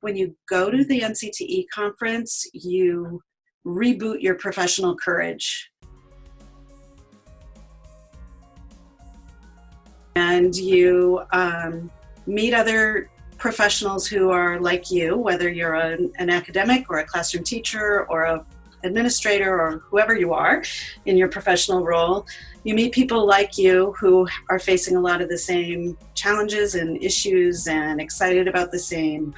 when you go to the NCTE conference, you reboot your professional courage. And you um, meet other professionals who are like you, whether you're an, an academic or a classroom teacher or a administrator or whoever you are in your professional role, you meet people like you who are facing a lot of the same challenges and issues and excited about the same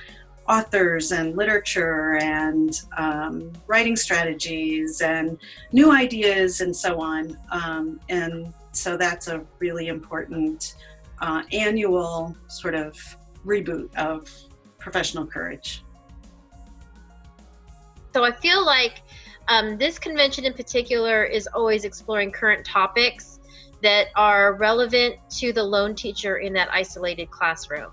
authors and literature and um, writing strategies and new ideas and so on. Um, and so that's a really important uh, annual sort of reboot of professional courage. So I feel like um, this convention in particular is always exploring current topics that are relevant to the lone teacher in that isolated classroom.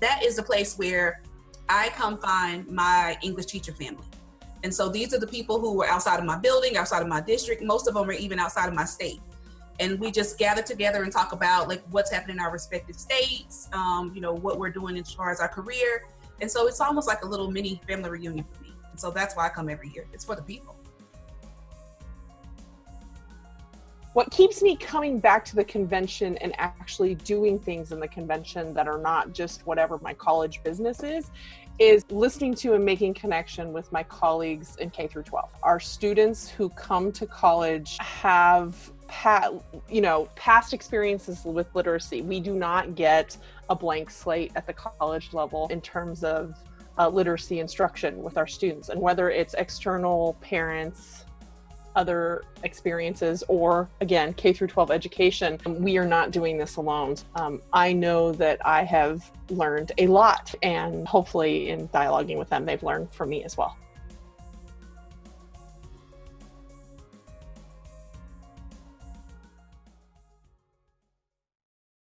That is the place where I come find my English teacher family. And so these are the people who were outside of my building, outside of my district. Most of them are even outside of my state. And we just gather together and talk about like what's happening in our respective states, um, you know, what we're doing as far as our career. And so it's almost like a little mini family reunion for me. And so that's why I come every year. It's for the people. What keeps me coming back to the convention and actually doing things in the convention that are not just whatever my college business is, is listening to and making connection with my colleagues in K through 12. Our students who come to college have you know past experiences with literacy. We do not get a blank slate at the college level in terms of uh, literacy instruction with our students and whether it's external parents other experiences or again k through 12 education we are not doing this alone. Um, i know that i have learned a lot and hopefully in dialoguing with them they've learned from me as well